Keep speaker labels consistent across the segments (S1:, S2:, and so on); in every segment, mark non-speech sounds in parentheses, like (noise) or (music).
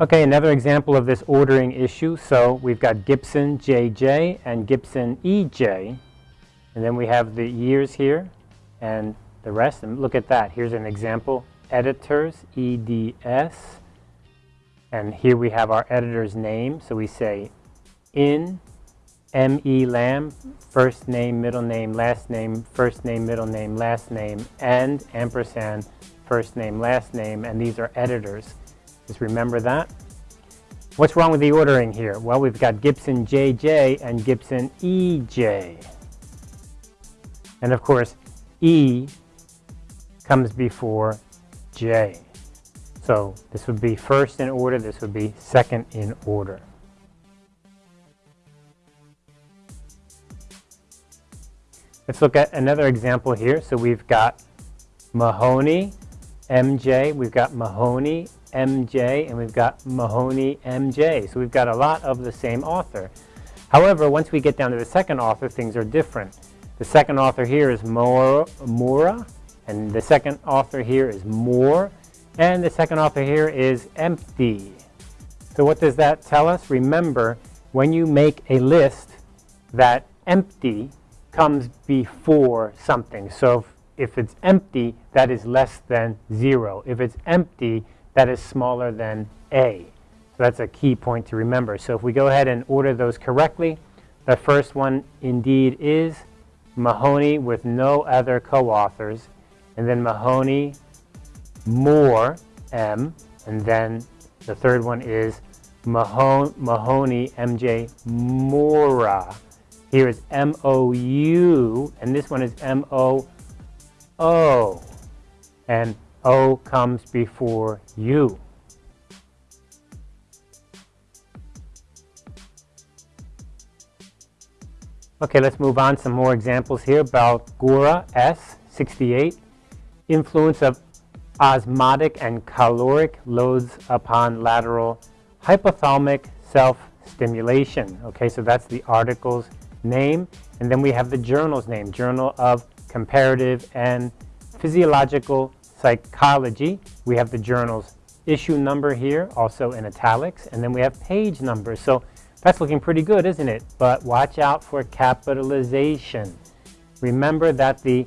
S1: Okay, another example of this ordering issue. So we've got Gibson JJ and Gibson EJ. And then we have the years here and the rest. And look at that. Here's an example. Editors, EDS. And here we have our editor's name. So we say in M.E. Lamb, first name, middle name, last name, first name, middle name, last name, and ampersand, first name, last name, and these are editors. Just remember that. What's wrong with the ordering here? Well, we've got Gibson JJ and Gibson EJ. And of course, E comes before J. So this would be first in order, this would be second in order. Let's look at another example here. So we've got Mahoney, MJ, we've got Mahoney, MJ, and we've got Mahoney, MJ. So we've got a lot of the same author. However, once we get down to the second author, things are different. The second author here is Mora, and the second author here is Moore, and the second author here is Empty. So what does that tell us? Remember, when you make a list, that empty comes before something. So if, if it's empty, that is less than 0. If it's empty, that is smaller than A. So that's a key point to remember. So if we go ahead and order those correctly, the first one indeed is Mahoney with no other co-authors, and then Mahoney, Moore, M, and then the third one is Mahon Mahoney, MJ, Mora. Here is M-O-U, and this one is M-O-O. And O comes before U. Okay, let's move on. Some more examples here about S, 68. Influence of osmotic and caloric loads upon lateral hypothalamic self-stimulation. Okay, so that's the article's name. And then we have the journal's name, Journal of Comparative and Physiological Psychology. We have the journal's issue number here, also in italics. And then we have page numbers. So that's looking pretty good, isn't it? But watch out for capitalization. Remember that the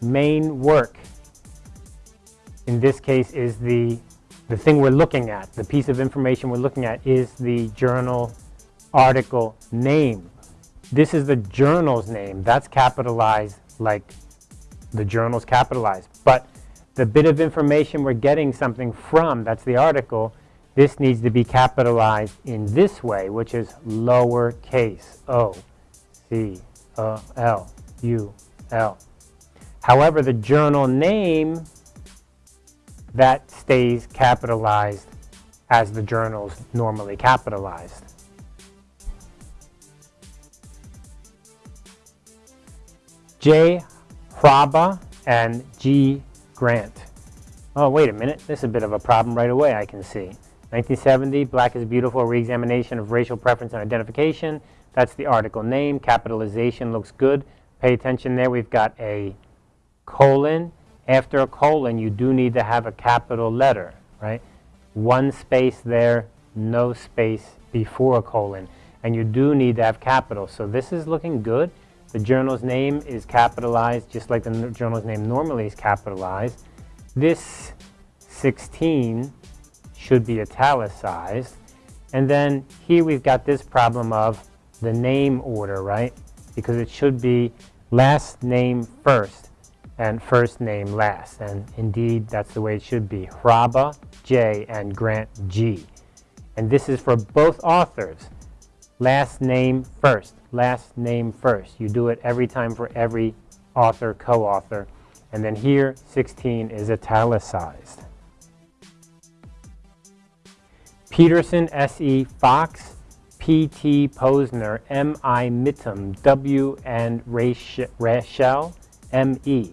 S1: main work in this case is the, the thing we're looking at. The piece of information we're looking at is the journal article name. This is the journal's name. That's capitalized like the journal's capitalized. But the bit of information we're getting something from, that's the article, this needs to be capitalized in this way, which is lowercase o, c, o, l, u, l. However, the journal name, that stays capitalized as the journal's normally capitalized. J. Hraba and G. Grant. Oh, wait a minute. This is a bit of a problem right away, I can see. 1970, Black is Beautiful, Reexamination of Racial Preference and Identification. That's the article name. Capitalization looks good. Pay attention there. We've got a colon. After a colon, you do need to have a capital letter, right? One space there, no space before a colon. And you do need to have capital. So this is looking good. The journal's name is capitalized just like the journal's name normally is capitalized. This 16 should be italicized. And then here we've got this problem of the name order, right? Because it should be last name first and first name last. And indeed, that's the way it should be. Hraba J and Grant G. And this is for both authors. Last name first, last name first. You do it every time for every author, co-author. And then here, 16 is italicized. Petersen, S.E. Fox, P.T. Posner, M.I. Mittum, W. and Rachel, M.E.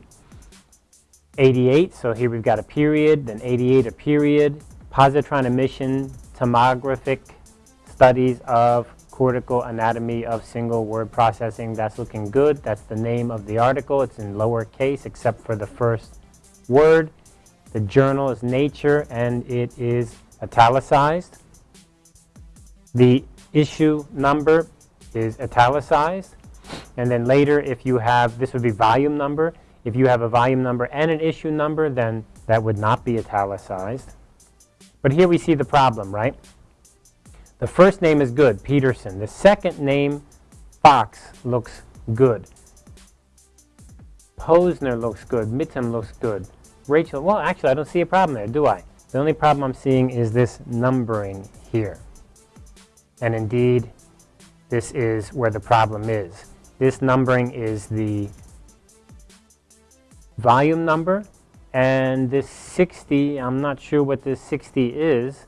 S1: 88, so here we've got a period, then 88 a period. Positron emission tomographic studies of cortical anatomy of single word processing. That's looking good. That's the name of the article. It's in lowercase except for the first word. The journal is Nature and it is italicized. The issue number is italicized. And then later, if you have, this would be volume number. If you have a volume number and an issue number, then that would not be italicized. But here we see the problem, right? The first name is good, Petersen. The second name, Fox, looks good. Posner looks good. Mittem looks good. Rachel, well, actually, I don't see a problem there, do I? The only problem I'm seeing is this numbering here. And indeed, this is where the problem is. This numbering is the volume number, and this 60, I'm not sure what this 60 is.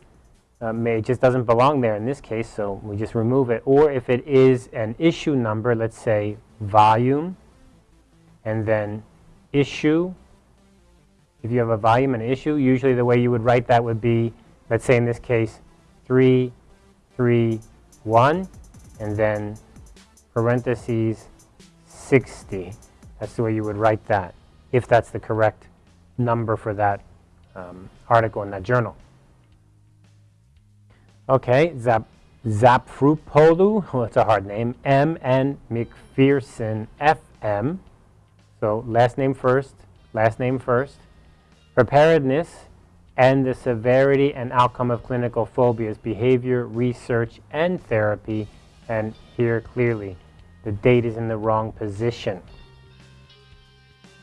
S1: Uh, may, it just doesn't belong there in this case, so we just remove it. Or if it is an issue number, let's say volume, and then issue. If you have a volume and issue, usually the way you would write that would be, let's say in this case, 3, 3, 1, and then parentheses 60. That's the way you would write that, if that's the correct number for that um, article in that journal. Okay, Zap, Zapfrupolu, well, (laughs) it's a hard name, M. N. McPherson, F.M. So last name first, last name first. Preparedness and the severity and outcome of clinical phobias, behavior, research, and therapy. And here clearly, the date is in the wrong position.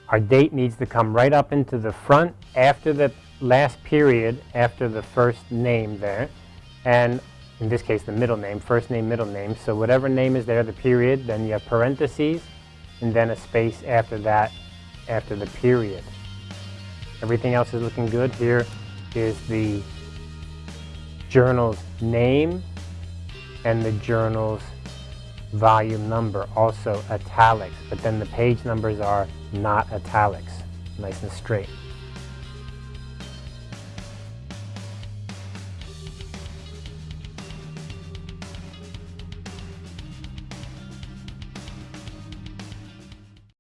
S1: Our date needs to come right up into the front after the last period, after the first name there. And in this case, the middle name, first name, middle name. So whatever name is there, the period, then you have parentheses, and then a space after that, after the period. Everything else is looking good. Here is the journal's name and the journal's volume number, also italics, but then the page numbers are not italics, nice and straight.